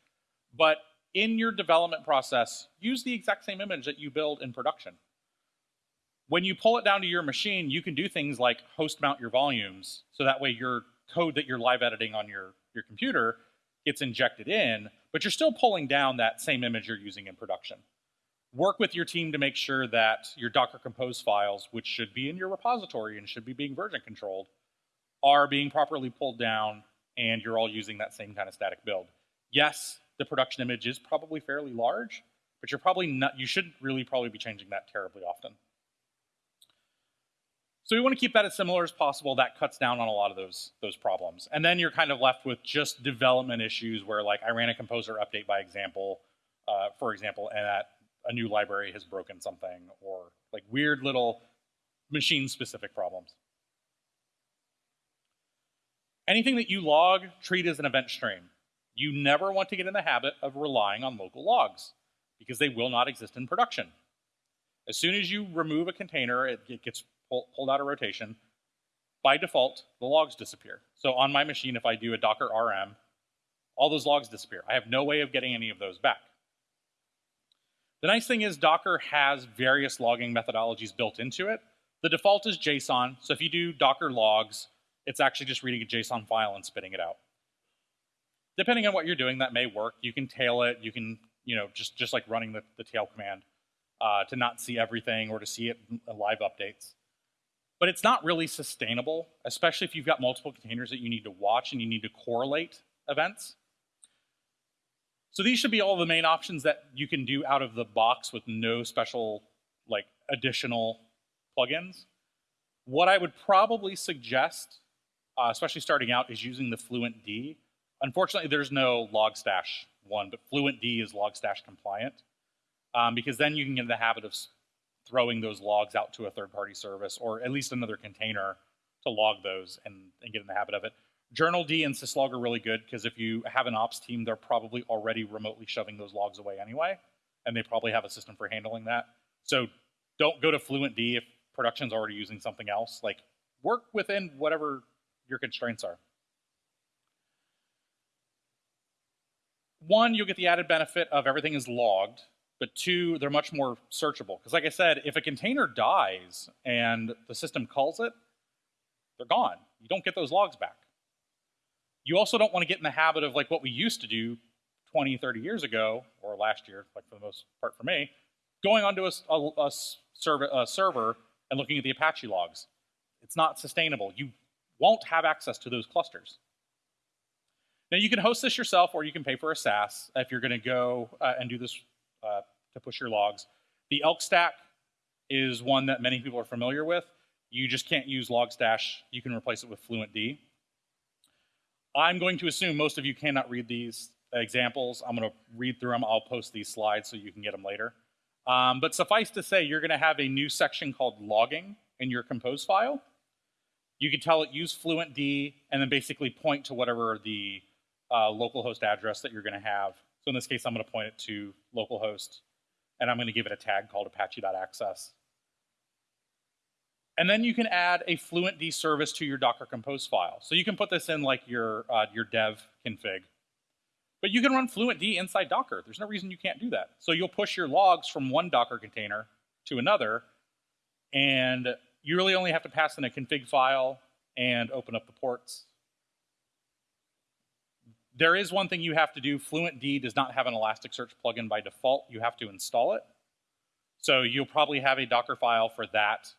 But in your development process, use the exact same image that you build in production. When you pull it down to your machine, you can do things like host mount your volumes, so that way your code that you're live editing on your, your computer gets injected in, but you're still pulling down that same image you're using in production. Work with your team to make sure that your Docker Compose files, which should be in your repository and should be being version controlled, are being properly pulled down and you're all using that same kind of static build. Yes, the production image is probably fairly large, but you're probably not, you should really probably be changing that terribly often. So we want to keep that as similar as possible. That cuts down on a lot of those, those problems. And then you're kind of left with just development issues where like I ran a composer update by example, uh, for example, and that a new library has broken something or like weird little machine specific problems. Anything that you log, treat as an event stream. You never want to get in the habit of relying on local logs because they will not exist in production. As soon as you remove a container, it, it gets pull, pulled out of rotation, by default, the logs disappear. So on my machine, if I do a docker rm, all those logs disappear. I have no way of getting any of those back. The nice thing is Docker has various logging methodologies built into it. The default is JSON, so if you do Docker logs, it's actually just reading a JSON file and spitting it out. Depending on what you're doing, that may work. You can tail it, you can, you know, just, just like running the, the tail command uh, to not see everything or to see it live updates but it's not really sustainable, especially if you've got multiple containers that you need to watch and you need to correlate events. So these should be all the main options that you can do out of the box with no special like additional plugins. What I would probably suggest, uh, especially starting out, is using the Fluentd. Unfortunately, there's no Logstash one, but Fluentd is Logstash compliant um, because then you can get in the habit of throwing those logs out to a third-party service or at least another container to log those and, and get in the habit of it. Journald and syslog are really good because if you have an ops team, they're probably already remotely shoving those logs away anyway, and they probably have a system for handling that. So don't go to Fluentd if production's already using something else. Like work within whatever your constraints are. One, you'll get the added benefit of everything is logged, but two, they're much more searchable. Because like I said, if a container dies and the system calls it, they're gone. You don't get those logs back. You also don't want to get in the habit of like what we used to do 20, 30 years ago, or last year, like for the most part for me, going onto a, a, a, server, a server and looking at the Apache logs. It's not sustainable. You won't have access to those clusters. Now you can host this yourself or you can pay for a SaaS if you're gonna go uh, and do this uh, to push your logs. The ELK stack is one that many people are familiar with. You just can't use Logstash. You can replace it with Fluentd. I'm going to assume most of you cannot read these examples. I'm going to read through them. I'll post these slides so you can get them later. Um, but suffice to say, you're going to have a new section called logging in your compose file. You can tell it use Fluentd and then basically point to whatever the uh, localhost address that you're going to have so in this case, I'm going to point it to localhost, and I'm going to give it a tag called apache.access. And then you can add a Fluentd service to your Docker Compose file. So you can put this in like your, uh, your dev config. But you can run Fluentd inside Docker. There's no reason you can't do that. So you'll push your logs from one Docker container to another, and you really only have to pass in a config file and open up the ports there is one thing you have to do. Fluentd does not have an Elasticsearch plugin by default. You have to install it. So you'll probably have a Docker file for that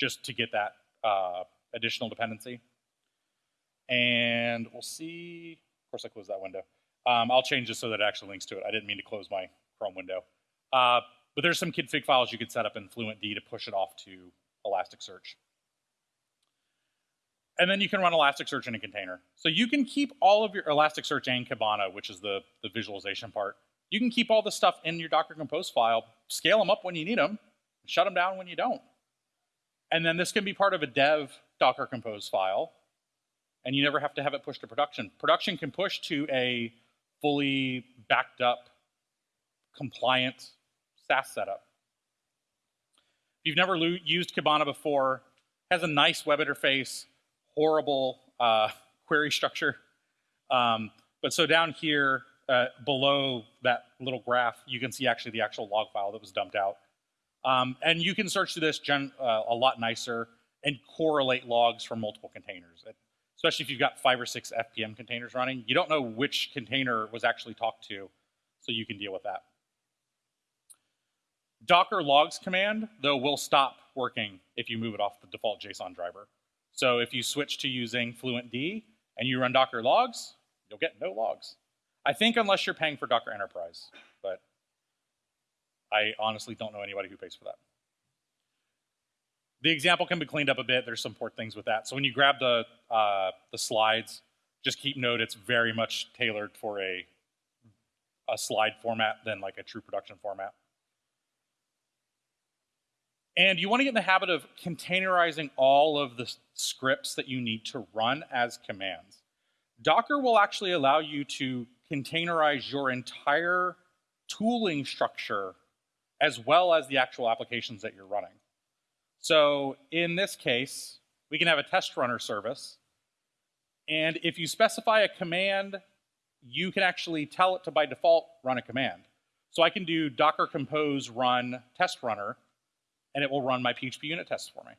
just to get that uh, additional dependency. And we'll see. Of course, I closed that window. Um, I'll change this so that it actually links to it. I didn't mean to close my Chrome window. Uh, but there's some config files you could set up in FluentD to push it off to Elasticsearch. And then you can run Elasticsearch in a container. So you can keep all of your Elasticsearch and Kibana, which is the, the visualization part. You can keep all the stuff in your Docker Compose file, scale them up when you need them, shut them down when you don't. And then this can be part of a dev Docker Compose file, and you never have to have it pushed to production. Production can push to a fully backed up, compliant SaaS setup. If you've never used Kibana before, has a nice web interface, horrible uh, query structure. Um, but so down here, uh, below that little graph, you can see actually the actual log file that was dumped out. Um, and you can search through this gen, uh, a lot nicer and correlate logs from multiple containers. Especially if you've got five or six FPM containers running, you don't know which container was actually talked to, so you can deal with that. Docker logs command, though, will stop working if you move it off the default JSON driver. So if you switch to using FluentD and you run Docker logs, you'll get no logs. I think unless you're paying for Docker Enterprise, I honestly don't know anybody who pays for that. The example can be cleaned up a bit. There's some port things with that. So when you grab the, uh, the slides, just keep note it's very much tailored for a, a slide format than like a true production format. And you want to get in the habit of containerizing all of the scripts that you need to run as commands. Docker will actually allow you to containerize your entire tooling structure as well as the actual applications that you're running. So in this case, we can have a test runner service. And if you specify a command, you can actually tell it to, by default, run a command. So I can do docker compose run test runner, and it will run my PHPUnit tests for me.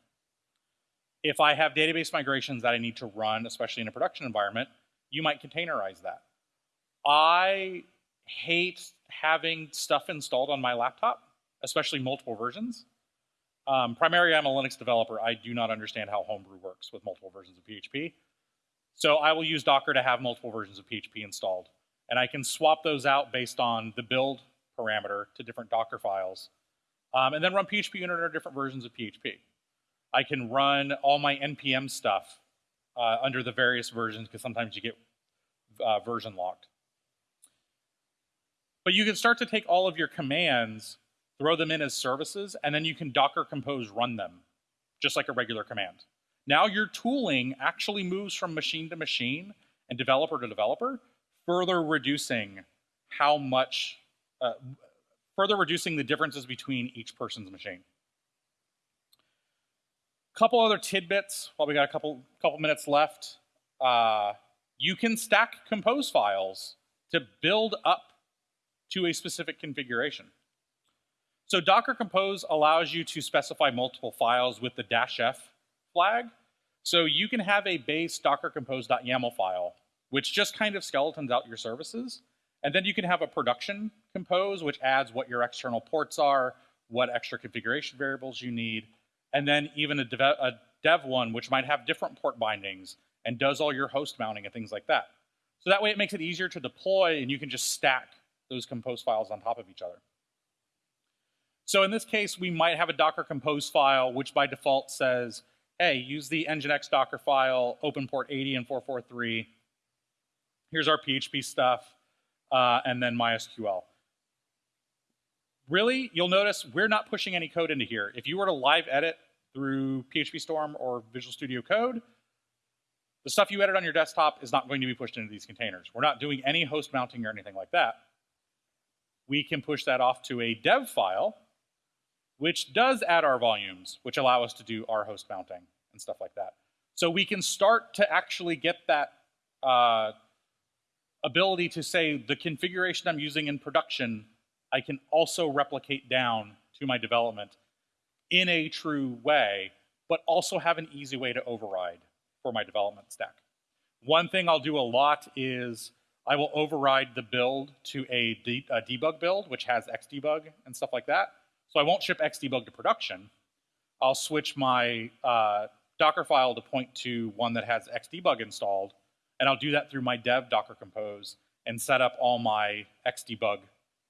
If I have database migrations that I need to run, especially in a production environment, you might containerize that. I hate having stuff installed on my laptop, especially multiple versions. Um, primarily, I'm a Linux developer. I do not understand how Homebrew works with multiple versions of PHP. So I will use Docker to have multiple versions of PHP installed. And I can swap those out based on the build parameter to different Docker files um, and then run PHPUnit under different versions of PHP. I can run all my NPM stuff uh, under the various versions because sometimes you get uh, version locked. But you can start to take all of your commands, throw them in as services, and then you can Docker Compose run them, just like a regular command. Now your tooling actually moves from machine to machine and developer to developer, further reducing how much, uh, further reducing the differences between each person's machine. Couple other tidbits while we got a couple couple minutes left. Uh, you can stack compose files to build up to a specific configuration. So Docker Compose allows you to specify multiple files with the dash F flag. So you can have a base docker compose.yaml file, which just kind of skeletons out your services. And then you can have a production compose, which adds what your external ports are, what extra configuration variables you need, and then even a dev, a dev one, which might have different port bindings and does all your host mounting and things like that. So that way it makes it easier to deploy and you can just stack those compose files on top of each other. So in this case, we might have a Docker compose file, which by default says, hey, use the Nginx Docker file, open port 80 and 443. Here's our PHP stuff, uh, and then MySQL. Really, you'll notice we're not pushing any code into here. If you were to live edit through PhpStorm or Visual Studio Code, the stuff you edit on your desktop is not going to be pushed into these containers. We're not doing any host mounting or anything like that. We can push that off to a dev file, which does add our volumes, which allow us to do our host mounting and stuff like that. So we can start to actually get that uh, ability to say the configuration I'm using in production I can also replicate down to my development in a true way, but also have an easy way to override for my development stack. One thing I'll do a lot is I will override the build to a, de a debug build, which has xdebug and stuff like that. So I won't ship xdebug to production. I'll switch my uh, Docker file to point to one that has xdebug installed, and I'll do that through my dev Docker Compose and set up all my xdebug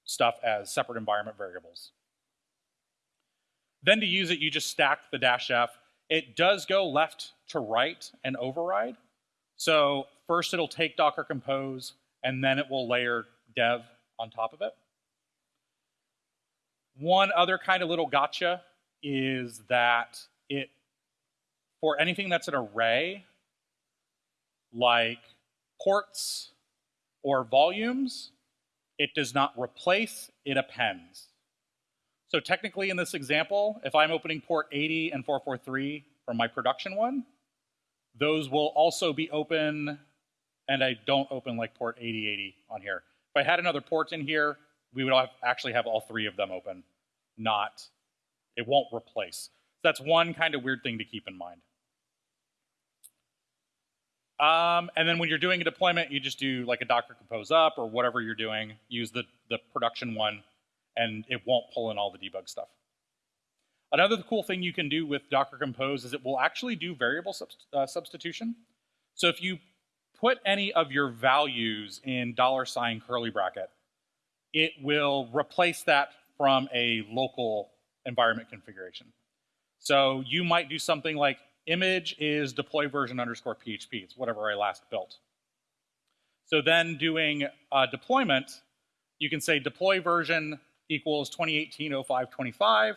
stuff as separate environment variables. Then to use it, you just stack the dash F. It does go left to right and override. So first it'll take Docker Compose, and then it will layer dev on top of it. One other kind of little gotcha is that it, for anything that's an array, like ports or volumes, it does not replace, it appends. So technically in this example, if I'm opening port 80 and 443 from my production one, those will also be open, and I don't open like port 8080 on here. If I had another port in here, we would actually have all three of them open, not, it won't replace. So that's one kind of weird thing to keep in mind. Um, and then when you're doing a deployment, you just do like a Docker Compose up or whatever you're doing, use the, the production one and it won't pull in all the debug stuff. Another cool thing you can do with Docker Compose is it will actually do variable uh, substitution. So if you put any of your values in dollar sign curly bracket, it will replace that from a local environment configuration. So you might do something like image is deploy version underscore PHP. It's whatever I last built. So then doing a deployment, you can say deploy version equals 2018-0525,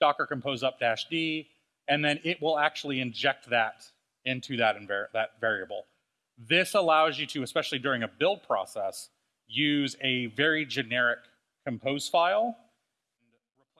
Docker compose up dash D, and then it will actually inject that into that, that variable. This allows you to, especially during a build process, use a very generic compose file